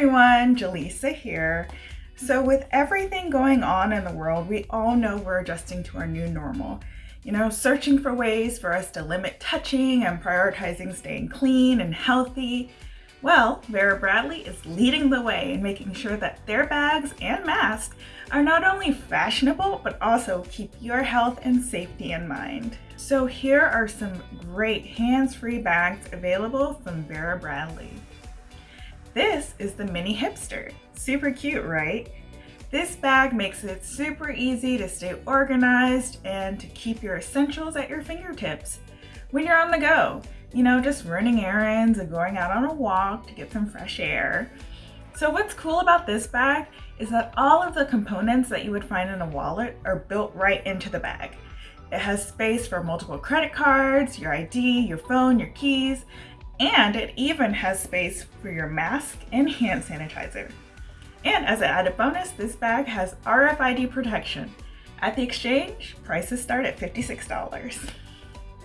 everyone, Jaleesa here. So with everything going on in the world, we all know we're adjusting to our new normal. You know, searching for ways for us to limit touching and prioritizing staying clean and healthy. Well, Vera Bradley is leading the way in making sure that their bags and masks are not only fashionable, but also keep your health and safety in mind. So here are some great hands-free bags available from Vera Bradley. This is the Mini Hipster. Super cute, right? This bag makes it super easy to stay organized and to keep your essentials at your fingertips when you're on the go. You know, just running errands and going out on a walk to get some fresh air. So what's cool about this bag is that all of the components that you would find in a wallet are built right into the bag. It has space for multiple credit cards, your ID, your phone, your keys, and it even has space for your mask and hand sanitizer. And as an added bonus, this bag has RFID protection. At the exchange, prices start at $56.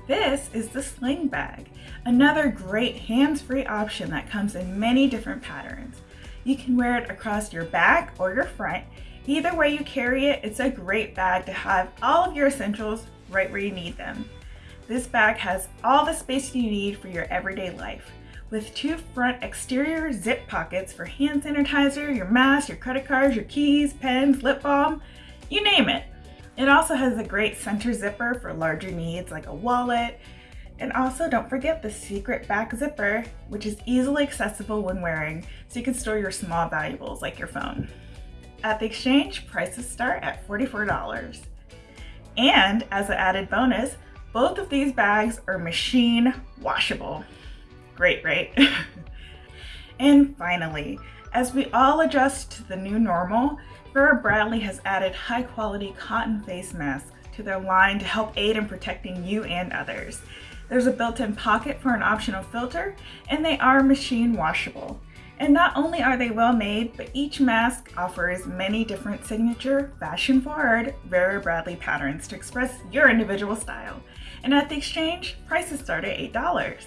This is the sling bag, another great hands-free option that comes in many different patterns. You can wear it across your back or your front. Either way you carry it, it's a great bag to have all of your essentials right where you need them. This bag has all the space you need for your everyday life. With two front exterior zip pockets for hand sanitizer, your mask, your credit cards, your keys, pens, lip balm, you name it. It also has a great center zipper for larger needs like a wallet. And also don't forget the secret back zipper, which is easily accessible when wearing, so you can store your small valuables like your phone. At the exchange, prices start at $44. And as an added bonus, both of these bags are machine washable. Great, right? and finally, as we all adjust to the new normal, Vera Bradley has added high quality cotton face masks to their line to help aid in protecting you and others. There's a built-in pocket for an optional filter, and they are machine washable. And not only are they well made, but each mask offers many different signature, fashion-forward Vera Bradley patterns to express your individual style and at the exchange, prices start at $8.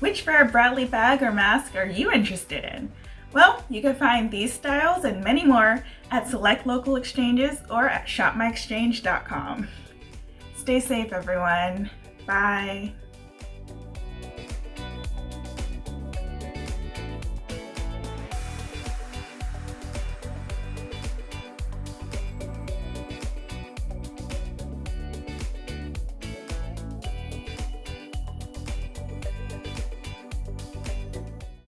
Which Vera Bradley bag or mask are you interested in? Well, you can find these styles and many more at select local exchanges or at shopmyexchange.com. Stay safe everyone. Bye.